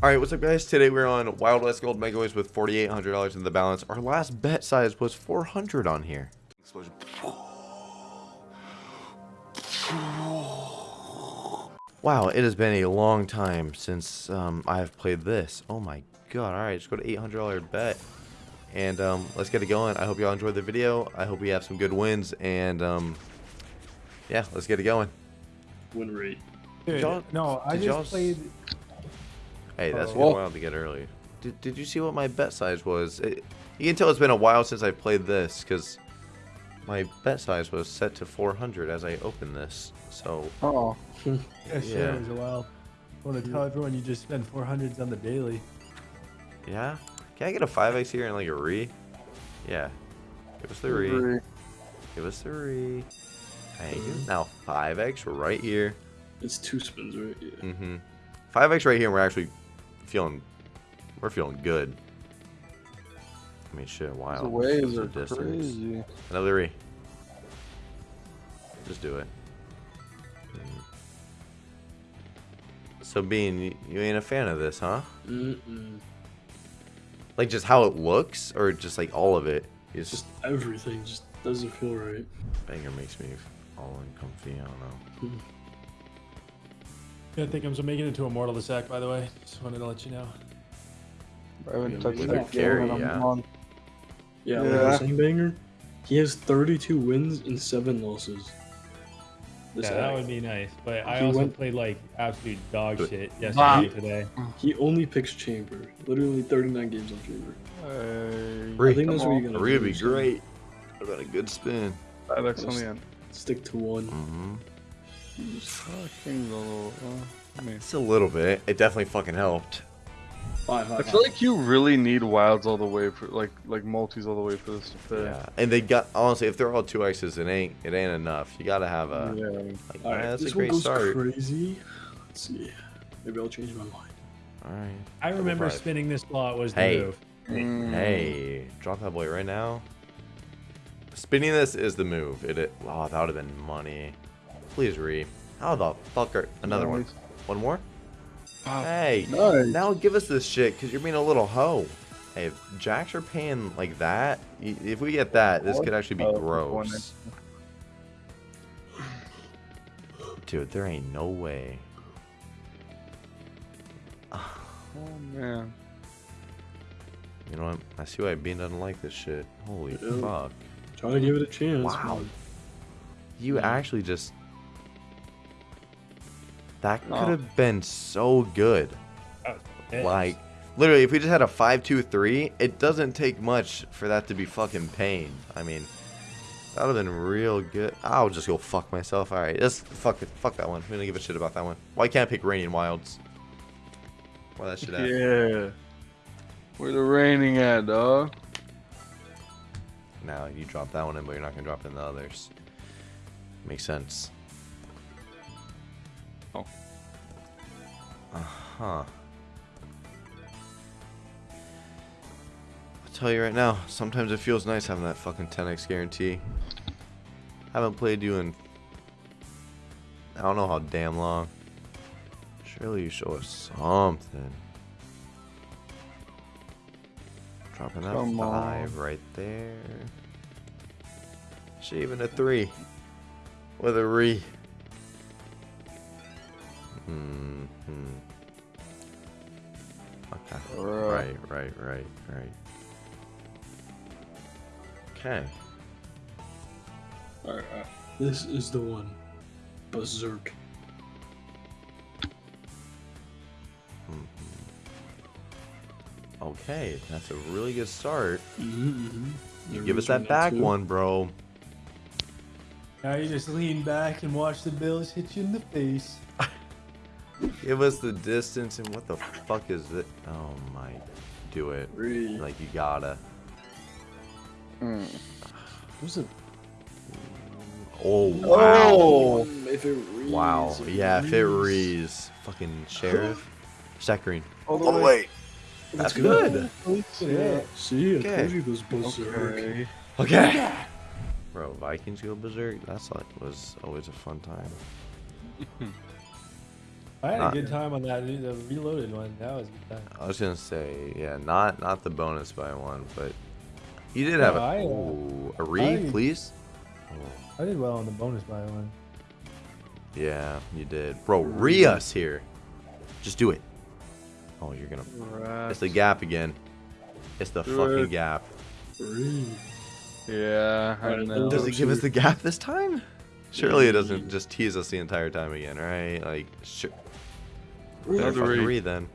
Alright, what's up guys? Today we're on Wild West Gold Megaways with $4,800 in the balance. Our last bet size was 400 on here. Explosion. Wow, it has been a long time since um, I have played this. Oh my god. Alright, just go to $800 bet. And um, let's get it going. I hope y'all enjoyed the video. I hope we have some good wins. And um, yeah, let's get it going. Win rate. Dude, no, I just played. Hey, that's Oh. good while to get early. Did, did you see what my bet size was? It, you can tell it's been a while since I've played this because my bet size was set to 400 as I opened this. So Oh, Yeah, sure, Yeah. it was a while. I want to tell everyone you just spend 400s on the daily. yeah, can I get a 5x here and like a re? Yeah, give us the re. agree. Give us the re. Thank you. Now 5x right here. It's two spins, right? Yeah. Mm-hmm. 5x right here. and We're actually feeling. We're feeling good. I mean, shit. Wow. The waves are the crazy. Another re. Just do it. Mm. So, Bean, you, you ain't a fan of this, huh? Mm-mm. Like just how it looks, or just like all of it? It's Just everything just doesn't feel right. banger makes me all uncomfy. I don't know. Yeah, I think I'm making it to Immortal the Sack, by the way. Just wanted to let you know. I haven't Yeah, touched with that a carry, game in a yeah. Yeah, like I Yeah. was saying, Banger, he has 32 wins and 7 losses. This Yeah, that would be nice. But I He also went- played like absolute dog shit yesterday and today. He only picks Chamber. Literally 39 games on Chamber. Hey, Re. I think that's come what you're gonna re would be great. What about a good spin? Five X on the end. Stick to one. Mm-hmm. Oh, King's a little. Uh, It's a little bit. It definitely fucking helped. Five, I five, feel like you really need wilds all the way for like like multis all the way for this to fit. Yeah, and they got honestly, if they're all two X's, it ain't it ain't enough. You gotta have a Yeah. like. All right, yeah, that's this a one great goes start. crazy. Let's see. Maybe I'll change my mind. All right. I remember five. spinning this slot was the Hey. move. Mm. Hey, drop that boy right now. Spinning this is the move. It, it wow, that would have been money. Please re. How the fuck are another one? Nice. One more? Wow. Hey, Nice. now give us this shit because you're being a little hoe. Hey, if jacks are paying like that, if we get that, this could actually be Oh, gross. Dude, there ain't no way. Oh man. You know what? I see why Bean doesn't like this shit. Holy Yeah. fuck. Try to give it a chance. Wow. man. You actually just. That could Oh. have been so good. Oh, yes. Like, literally, if we just had a 5 2 3, it doesn't take much for that to be fucking pain. I mean, that would have been real good. I'll just go fuck myself. Alright, just fuck it. Fuck that one. We don't give a shit about that one. Why can't I pick Raining Wilds? Where that shit at? Yeah. Where the raining at, dog? Now, you drop that one in, but you're not going to drop in the others. Makes sense. Oh. Uh huh. I'll tell you right now, sometimes it feels nice having that fucking 10x guarantee. Haven't played you in. I don't know how damn long. Surely you show us something. Dropping that Come on. five right there. Shaving a three. With a re. Hmm. Okay. Bruh. Right, right, right, right. Okay. Alright, alright. This is the one. Berserk. Okay, that's a really good start. Mm-hmm, You give us that back one, bro. Now you just lean back and watch the Bills hit you in the face. Give us the distance and what the fuck is it? Oh my. Do it. Three. Like you gotta. Mm. Who's it? Oh wow. Oh! If it reads, Wow. if Yeah, if it reads. reads. Fucking sheriff. Stack green. All the All the way. way. That's good. Yeah. See, I Okay. told you it was berserk. Okay. Okay. Bro, Vikings go Berzerk. That's like was always a fun time. I had Not- a good time on that. The reloaded one. That was a good time. I was gonna say, yeah, not not the bonus by one, but you did have No, a I, uh, ooh, a re, I- please. Oh, I did well on the bonus by one. yeah, you did, bro. Re us here. Just do it. Oh, you're gonna. It's the gap again. It's the Do fucking it. gap. Three. Yeah, I Alright, know. Does it give us the gap this time? Surely it doesn't just tease us the entire time again, right? Like, sure. Three. Better Another fucking re. re then.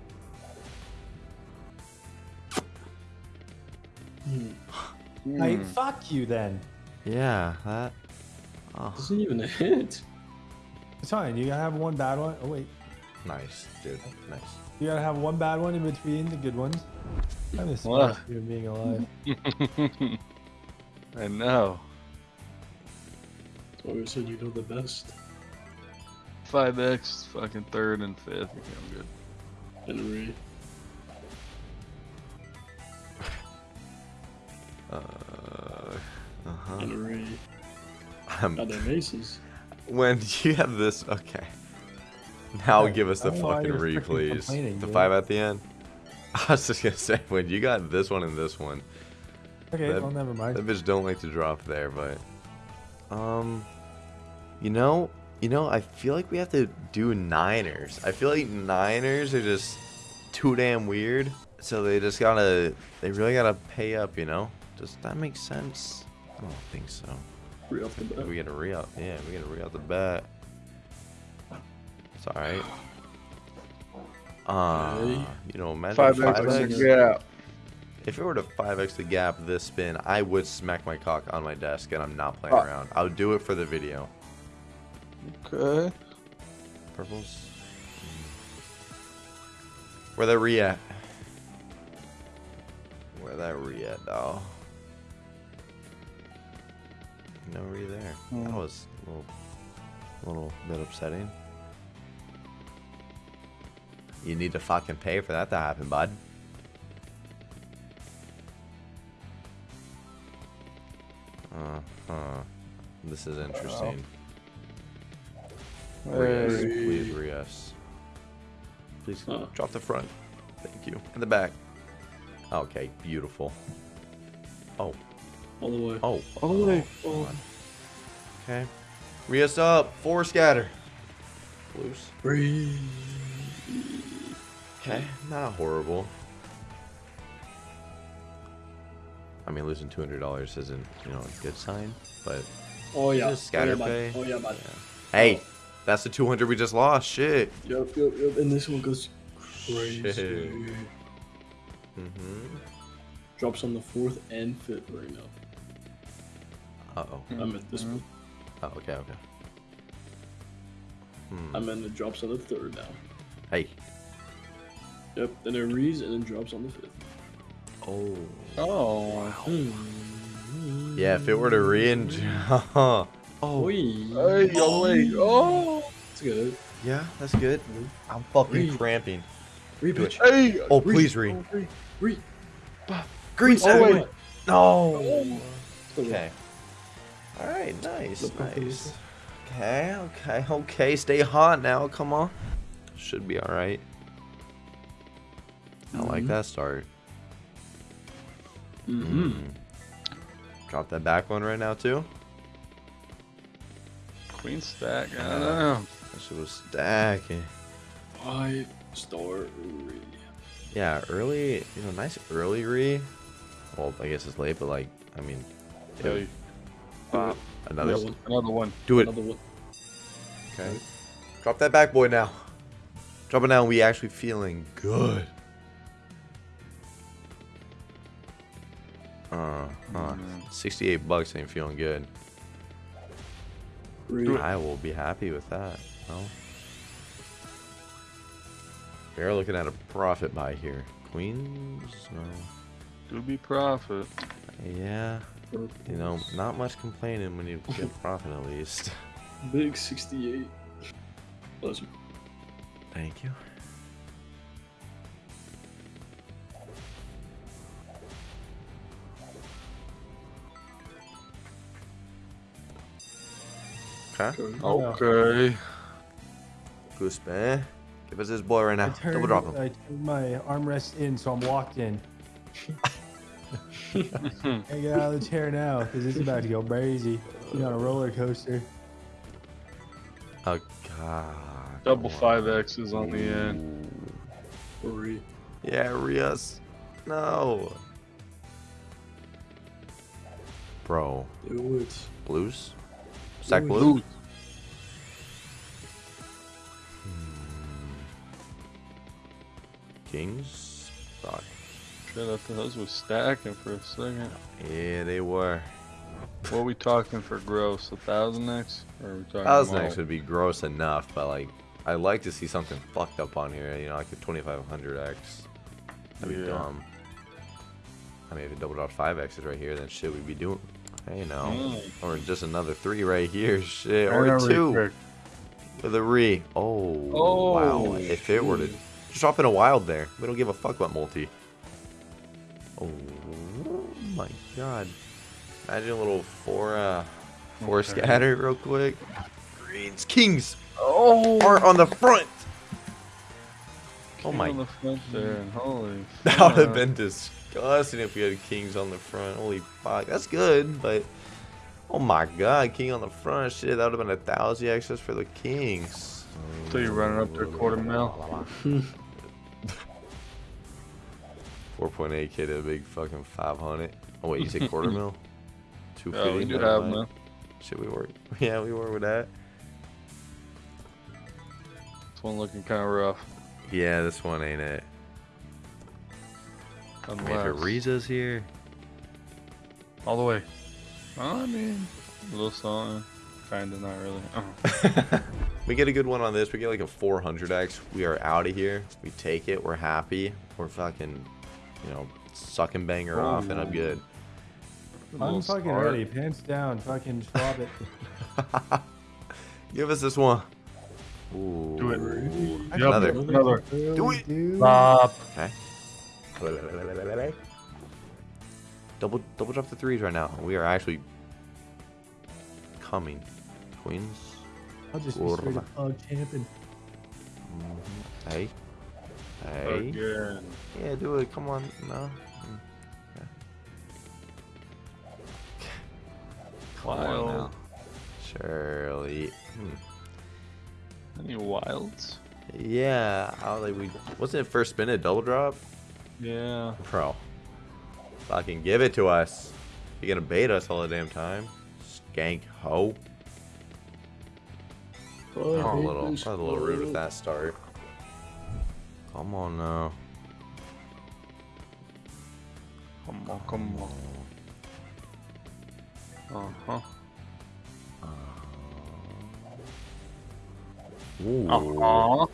Hmm. Hey, Hmm. fuck you then. Yeah, that. Oh, Doesn't even a hit. It's fine. You gotta have one bad one. Oh wait, nice, dude. Nice. you gotta have one bad one in between the good ones. I miss What? you being alive. I know. That's why we said you know the best. 5x, fucking third and fifth. Okay, I'm good. And Ray. Uh, uh-huh. And Ray. Um, Got their aces. when you have this, okay. Now Okay, give us the don't know why fucking you're re, please. The dude. five at the end. I was just gonna say when you got this one and this one, Okay, That- well never mind. that bitch don't like to drop there, but um, you know, you know, I feel like we have to do Niners. I feel like Niners are just too damn weird, so they just gotta, they really gotta pay up, you know? Does that make sense? I don't think so. Off the bat. We gotta re up, Yeah, we gotta re out the bat. It's alright. Uh, you know, imagine 5x, 5x. yeah. If it were to 5x the gap this spin, I would smack my cock on my desk and I'm not playing Ah. around. I would do it for the video. Okay. Purples. Where that re at? Where that re at, doll? No re there. That Hmm. was a little, little bit upsetting. You need to fucking pay for that to happen, bud. Uh huh. This is interesting. Rias, Hey. please, Rias. Please Huh. drop the front. Thank you. And the back. Okay, beautiful. Oh, All the way. oh, All the way. Oh, come on. Okay. Rias up. Four scatter. Loose. Three. Okay, not horrible. I mean, losing two hundred dollars isn't, you know, a good sign, but Oh yeah. Just scatter oh, yeah, pay. Oh yeah, bud. hey, that's the two hundred we just lost. Shit. Yep, yep, yep. And this one goes crazy. Shit. Mm-hmm. Drops on the fourth and fifth right now. Uh oh. I'm at this one. Oh, okay, okay. Hmm. I'm in the drops on the third now. Hey. Yep. Then it reads and then drops on the fifth. Oh. Oh. Hmm. Yeah, if it were to re Oh. Oh, Hey, yo, wait. Oh. That's good. Yeah, that's good. I'm fucking Re. cramping. Re Do it. pitch. Hey. Oh, please re. Re. Re. Green Oh, wait. No. Still Okay. All right. Nice. Look Nice. Okay. Okay. Okay. Stay hot now. Come on. Should be all right. I like Mhm. that start. Mm-hmm. Mm. Drop that back one right now too. Queen stack. I don't know. That shit was stacking. Five star re. Yeah, early. You know, nice early re. Well, I guess it's late, but like, I mean, Hey, Bop. another. Another one. another one. Do it. Another one. Okay. Drop that back boy now. Drop it now. We actually feeling good. Uh, huh. Mm. 68 bucks ain't feeling good. Re. I will be happy with that. No. We are looking at a profit buy here. Queens? No. Do be profit. Yeah. You know, not much complaining when you get profit at least. Big 68. Bless you. Thank you. Okay. Okay. Okay. Good spin. Give us this boy right now. turned, Double drop him. I turned my armrest in, so I'm locked in. I get out of the chair now because it's about to go crazy. You're on a roller coaster. Oh god. Double come five X's on the end. Three. Yeah, Rios. No. Bro, Do it. blues? Kings? Fuck. Shit, I thought those was stacking for a second. Yeah, they were. What are we talking for gross? A thousand X? Or are we talking Thousand? X would be gross enough, but like, I'd like to see something fucked up on here. You know, like a 2500X. That'd be Yeah. dumb. I mean, if it doubled out 5Xs right here, then shit, we'd be doing. Hey, no. Mm. Or just another three right here. Shit. Or two. quick. With a re. Oh, Oh, wow. If it were to just drop in a wild there, we don't give a fuck about multi. Oh my god. Imagine a little four uh four Okay. scatter real quick. Greens. Kings Oh! are on the front. Oh King my on the front there, holy. that would have been disgusting if we had kings on the front. Holy fuck. That's good, but oh my god, king on the front. Shit, that would have been a thousand access for the kings. So you're running up to a quarter mil. 4.8k to a big fucking 500. Oh wait, you said quarter mil? 250. Yeah, we do have man. Should we work? Yeah, we work with that. This one looking kind of rough. Yeah, this one ain't it. I mean, Riza's here, All the way. I mean, a little something. Kinda, not really. Oh. we get a good one on this. We get like a 400x. We are out of here. We take it. We're happy. We're fucking, you know, sucking banger off, and I'm good. I'm fucking start. ready. Pants down. Fucking drop it. Give us this one. Ooh. Do it. Another. Another. Do it. Dude. Stop. Okay. Double double drop the threes right now. We are actually coming. Queens. I'll just be straight up pug champing. Mhm. Hey. Hey. Again. Yeah, do it. Come on. No. Mm. Yeah. Come on Wild. now. Shirley. Hmm. Any wilds? Yeah. I was like, we wasn't it first spin a double drop? Yeah. Bro. Fucking give it to us. You're gonna bait us all the damn time. Skank ho. Oh, a little, this that was a little rude with that start. Come on now. Come on, come on. Uh huh. Ooh. Uh Oh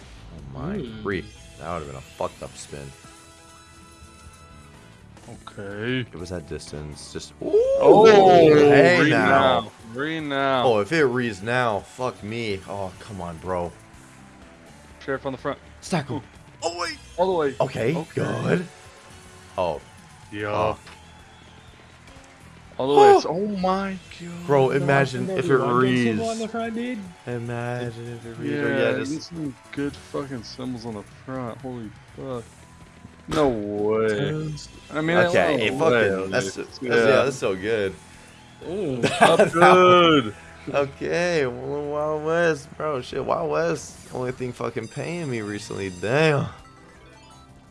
my Mm. That would have been a fucked up spin. Okay. It was that distance. Just. Oh, hey read now. now. Read now. Oh, if it reads now, fuck me. Oh, come on, bro. Sheriff on the front. Stack him. Oh wait. All the way. Okay, Okay. good. Oh, Yeah. Oh. All the way. It's, oh. oh my god. bro, imagine if it reads. on the front, dude. Imagine if it reads. Yeah, or yeah, just some good fucking symbols on the front. Holy fuck. No way. I mean, okay. no Hey, way, fucking. That's, that's yeah. That's so good. Oh, That's good. Okay, well, Wild West, bro. Shit, Wild West. Only thing fucking paying me recently. Damn.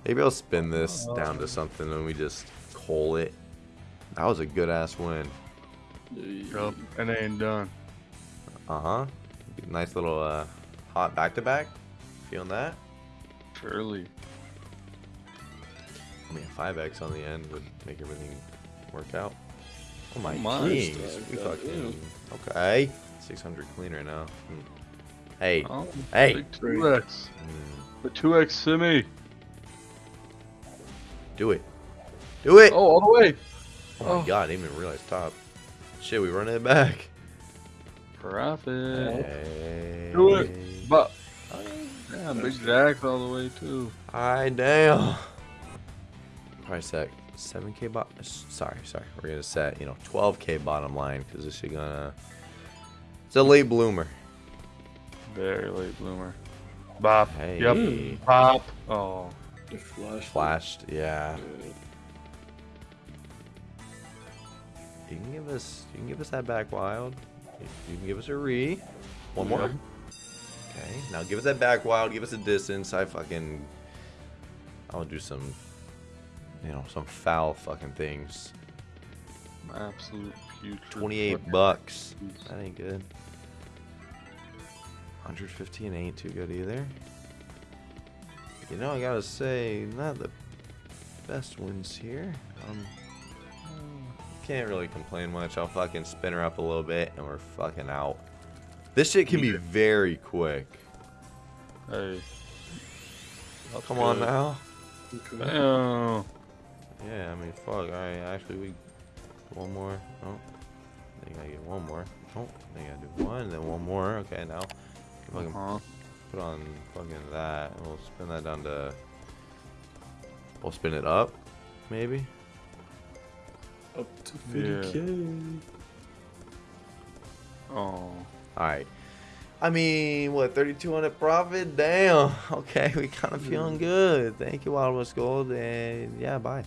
Maybe I'll spin this down to something and we just call it. That was a good ass win. Yup, and they ain't done. Uh huh. Nice little uh, hot back to back. Feeling that? Surely. I mean, 5x on the end would make everything work out. Oh my my. kings. We Goddamn. fucking. Okay. 600 clean right now. Hey. Oh, Hey. Big 2x. Hmm. The 2x semi. Do it. Do it. Oh, all the way. Oh my Oh. god, I didn't even realize top. Shit, we running it back. Profit. Hey. Do it. But, yeah, big jacks all the way too. Alright, damn. Price set 7k bot. Sorry, sorry. We're gonna set, you know, 12k bottom line because this is gonna. It's a late bloomer. Very late bloomer. Bop. Hey. Yep. Pop. Mm. Oh. It flashed. Flashed, yeah. Yeah. You can give us you can give us that back wild. You- You can give us a re. One more. Yep. Okay. Now give us that back wild, give us a distance. I fucking I'll do some you know, some foul fucking things. Absolute putrid. 28 fucking- bucks. That ain't good. 115 ain't too good either. You know, I gotta say, not the best wins here. Um, can't really complain much. I'll fucking spin her up a little bit and we're fucking out. This shit can be very quick. Hey. That's Come on good. now. Okay. Damn. Yeah, I mean, fuck. Alright, actually, we. One more. Oh. I think I get one more. Oh, I think I do one, then one more. Okay, now. Fucking Uh-huh. put on fucking that. and We'll spin that down to. We'll spin it up, maybe. Up to 50k. Oh. Alright. I mean, what, 3200 profit? Damn. Okay, we kind of feeling good. Thank you, Wild West Gold. And yeah, bye.